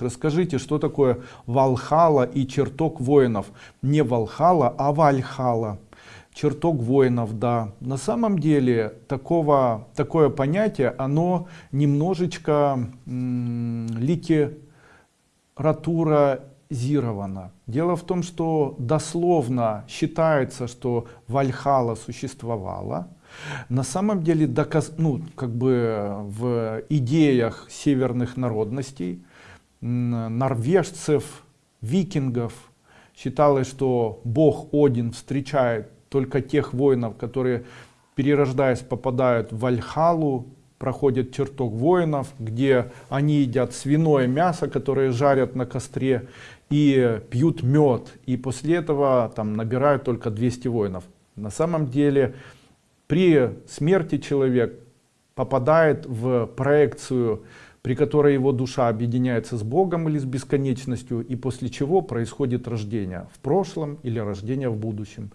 Расскажите, что такое Валхала и чертог воинов? Не Валхала, а Вальхала. Чертог воинов, да. На самом деле такого, такое понятие, оно немножечко литературазировано. Дело в том, что дословно считается, что Вальхала существовала. На самом деле, доказ, ну, как бы в идеях северных народностей норвежцев, викингов. Считалось, что бог Один встречает только тех воинов, которые, перерождаясь, попадают в Вальхалу, проходят чертог воинов, где они едят свиное мясо, которое жарят на костре, и пьют мед. И после этого там набирают только 200 воинов. На самом деле, при смерти человек попадает в проекцию при которой его душа объединяется с Богом или с бесконечностью, и после чего происходит рождение в прошлом или рождение в будущем.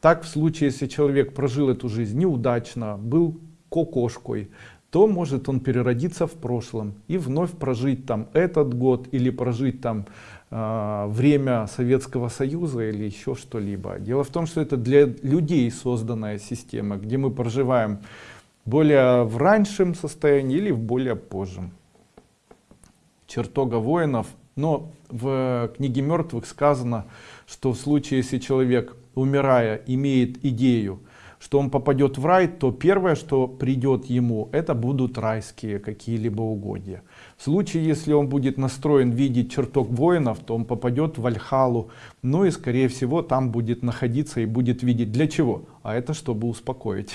Так в случае, если человек прожил эту жизнь неудачно, был кокошкой, то может он переродиться в прошлом и вновь прожить там этот год или прожить там э, время Советского Союза или еще что-либо. Дело в том, что это для людей созданная система, где мы проживаем более в раньшем состоянии или в более позжем чертога воинов. Но в книге мертвых сказано, что в случае, если человек, умирая, имеет идею, что он попадет в рай, то первое, что придет ему, это будут райские какие-либо угодья. В случае, если он будет настроен видеть чертог воинов, то он попадет в Альхалу, ну и скорее всего там будет находиться и будет видеть для чего? А это чтобы успокоить.